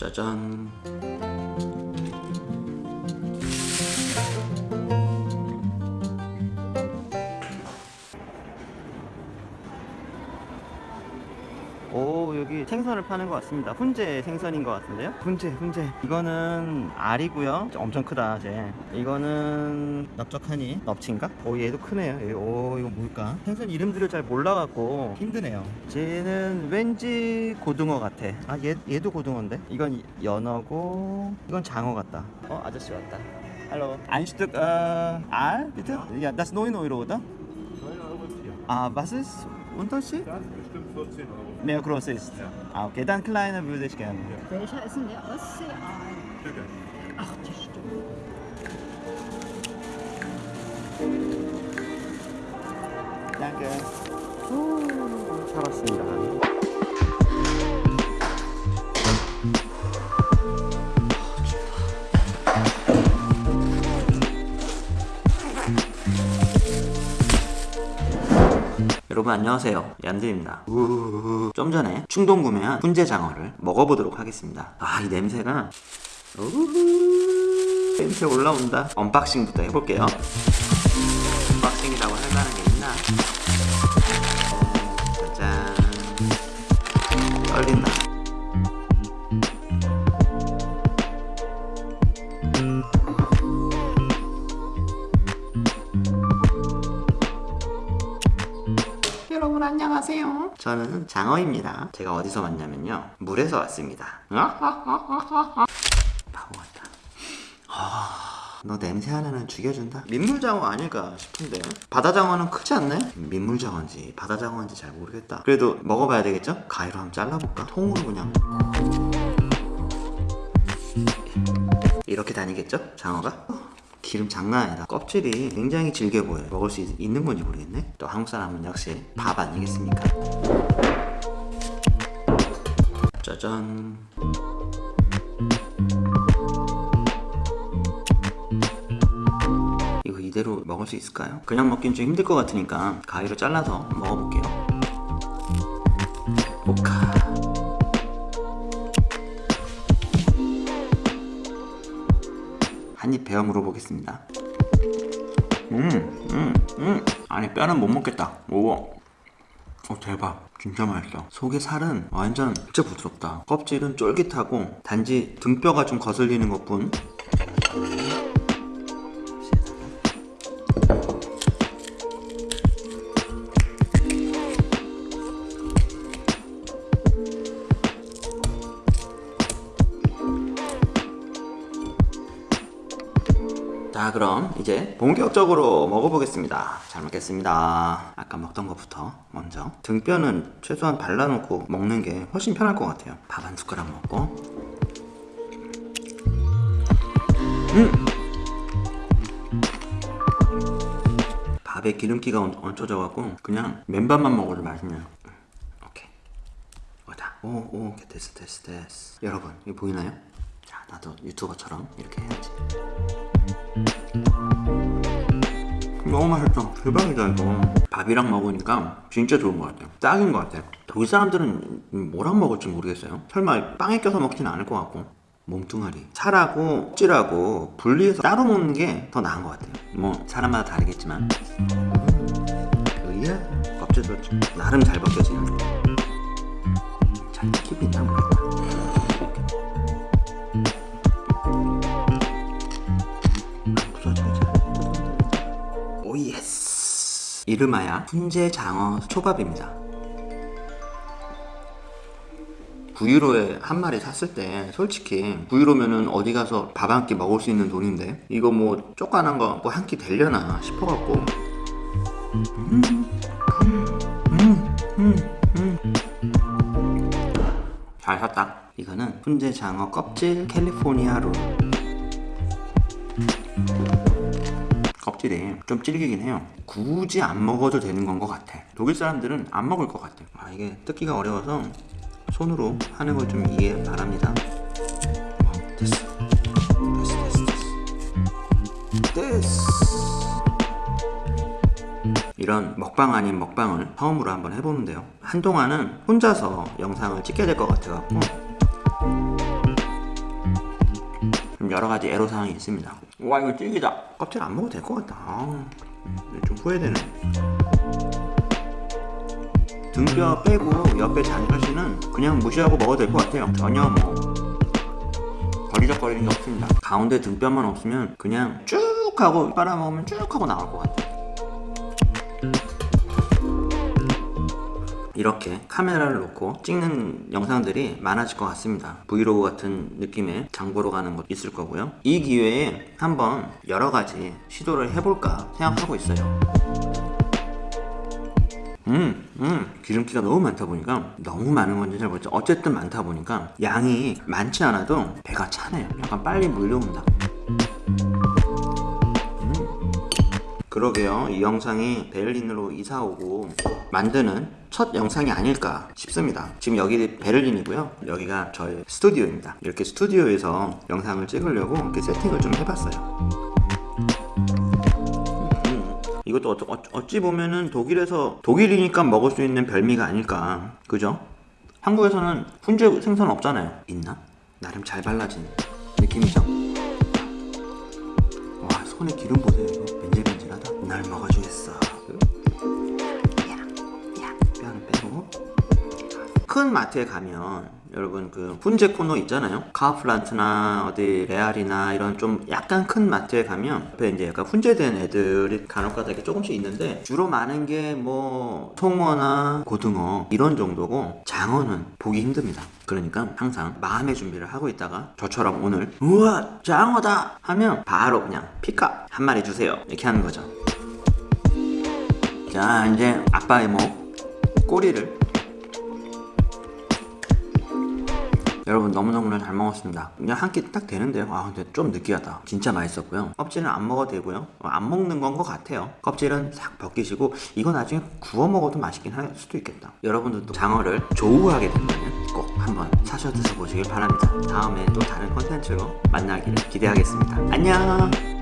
짜잔 오 여기 생선을 파는 것 같습니다. 훈제 생선인 것 같은데요? 훈제 훈제. 이거는 알이고요. 엄청 크다 쟤 이거는 넓적하니 넙치인가? 오 얘도 크네요. 얘, 오 이거 뭘까? 생선 이름들을 잘 몰라갖고 힘드네요. 쟤는 왠지 고등어 같아. 아 얘, 얘도 고등어인데? 이건 연어고 이건 장어 같다. 어 아저씨 왔다. Hallo. Ein Stück äh, Aal, bitte? Ja, das 9 Euro, oder? 9 Euro ist hier. Ah, was ist Unterschied? Das bestimmt 14 Euro. Mehr groß ist? Ja. Ah, okay, dann kleiner würde ich gerne. Ja. Welcher ist denn der Ostsee? Ah, Tücke. Ach, die Stunde. Danke. Uh, ich habe 여러분 안녕하세요. 얀드입니다. 좀 전에 충동 구매한 훈제 장어를 먹어보도록 하겠습니다. 아 이 냄새가. 냄새 올라온다. unboxing부터 해볼게요. unboxing이라고 할 만한 게 있나 여러분 안녕하세요. 저는 장어입니다. 제가 어디서 왔냐면요. 물에서 왔습니다. 바보 같다. 아, 너 냄새 하나는 죽여준다? 민물장어 아닐까 싶은데 바다장어는 크지 않네? 민물장어인지 바다장어인지 잘 모르겠다 그래도 먹어봐야 되겠죠? 가위로 한번 잘라볼까? 통으로 그냥 이렇게 다니겠죠? 장어가? 기름 장난 아니다 껍질이 굉장히 질겨 보여요. 먹을 수 있, 는 건지 모르겠네. 또 한국 사람은 역시 밥 아니겠습니까? 짜잔. 이거 이대로 먹을 수 있을까요? 그냥 먹긴 좀 힘들 것 같으니까 가위로 잘라서 먹어볼게요 한입 베어 물어보겠습니다. 음, 음, 음. 아니 뼈는 못 먹겠다. 오, 어 대박. 진짜 맛있어. 속의 살은 완전 진짜 부드럽다. 껍질은 쫄깃하고 단지 등뼈가 좀 거슬리는 것뿐. 자 그럼 이제 본격적으로 먹어보겠습니다. 잘 먹겠습니다. 아까 먹던 것부터 먼저. 등뼈는 최소한 발라놓고 먹는 게 훨씬 편할 것 같아요. 밥 한 숟가락 먹고. 음! 밥에 기름기가 얹- 얹혀져갖고 그냥 맨밥만 먹어도 맛있네요. 오케이. 오다? 오오 됐어 됐어 됐어. 여러분 이거 보이나요? 자 나도 유튜버처럼 이렇게 해야지 너무 맛있어 대박이다 이거. 밥이랑 먹으니까 진짜 좋은 것 같아요. 딱인 것 같아요. 독일 사람들은 뭐랑 먹을지 모르겠어요. 설마 빵에 껴서 먹진 않을 것 같고. 몸뚱아리. 살하고 찌라고 분리해서 따로 먹는 게 더 나은 것 같아요. 뭐 사람마다 다르겠지만. 의야 껍질도 좀 나름 잘 벗겨지는 잘 모르겠다 yes 이름하야 훈제 장어 초밥입니다. 9유로에 한 마리 샀을 때 솔직히 9유로면은 어디 가서 밥 한 끼 먹을 수 있는 돈인데 이거 뭐 쪼까난 거 뭐 한 끼 되려나 싶어갖고. 잘 샀다. 이거는 훈제 장어 껍질 캘리포니아 롤 껍질이 좀 질기긴 해요. 굳이 안 먹어도 되는 건 것 같아. 독일 사람들은 안 먹을 것 같아. 아 이게 뜯기가 어려워서 손으로 하는 걸 좀 이해 바랍니다. 어, 됐어 됐어 됐어 됐어 됐어 이런 먹방 아닌 먹방을 처음으로 한번 해보는데요. 한동안은 혼자서 영상을 찍게 될 것 같아갖고 좀 여러 가지 애로사항이 있습니다. 와 이거 찌기다. 껍질 안 먹어도 될 것 같다. 아, 음, 좀 후회되네. 등뼈 빼고 옆에 잔가시는 그냥 무시하고 먹어도 될 것 같아요. 전혀 뭐 버리적거리는 게 없습니다. 가운데 등뼈만 없으면 그냥 쭉 하고 빨아먹으면 쭉 하고 나올 것 같아요. 이렇게 카메라를 놓고 찍는 영상들이 많아질 것 같습니다. 브이로그 같은 느낌의 장보러 가는 것도 있을 거고요. 이 기회에 한번 여러 가지 시도를 해볼까 생각하고 있어요. 음, 음, 기름기가 너무 많다 보니까 너무 많은 건지 잘 모르겠죠. 어쨌든 많다 보니까 양이 많지 않아도 배가 차네요. 약간 빨리 물려온다. 그러게요. 이 영상이 베를린으로 이사 오고 만드는 첫 영상이 아닐까 싶습니다. 지금 여기 베를린이고요. 여기가 저의 스튜디오입니다. 이렇게 스튜디오에서 영상을 찍으려고 이렇게 세팅을 좀 해봤어요. 이것도 어쩌, 어- 어찌 보면은 독일에서 독일이니까 먹을 수 있는 별미가 아닐까 그죠? 한국에서는 훈제 생선 없잖아요 있나? 나름 잘 발라진 느낌이죠? 와 손에 기름 보세요 이거 날 먹어주겠어. 야, 야. 뼈를 빼고 큰 마트에 가면 여러분 그 훈제 코너 있잖아요. 카우플란트나 어디 레알이나 이런 좀 약간 큰 마트에 가면 옆에 이제 약간 훈제된 애들이 간혹가다 이렇게 조금씩 있는데 주로 많은 게 뭐 송어나 고등어 이런 정도고 장어는 보기 힘듭니다. 그러니까 항상 마음의 준비를 하고 있다가 저처럼 오늘 우와 장어다 하면 바로 그냥 피카 한 마리 주세요. 이렇게 하는 거죠. 자 이제 아빠의 목 꼬리를 여러분 너무너무 잘 먹었습니다. 그냥 한 끼 딱 되는데요. 아 근데 좀 느끼하다. 진짜 맛있었고요. 껍질은 안 먹어도 되고요. 어, 안 먹는 건 것 같아요. 껍질은 싹 벗기시고 이거 나중에 구워 먹어도 맛있긴 할 수도 있겠다. 여러분들도 장어를 조우하게 된다면 꼭 한번 사셔 드셔보시길 바랍니다. 다음에 또 다른 컨텐츠로 만나기를 기대하겠습니다. 안녕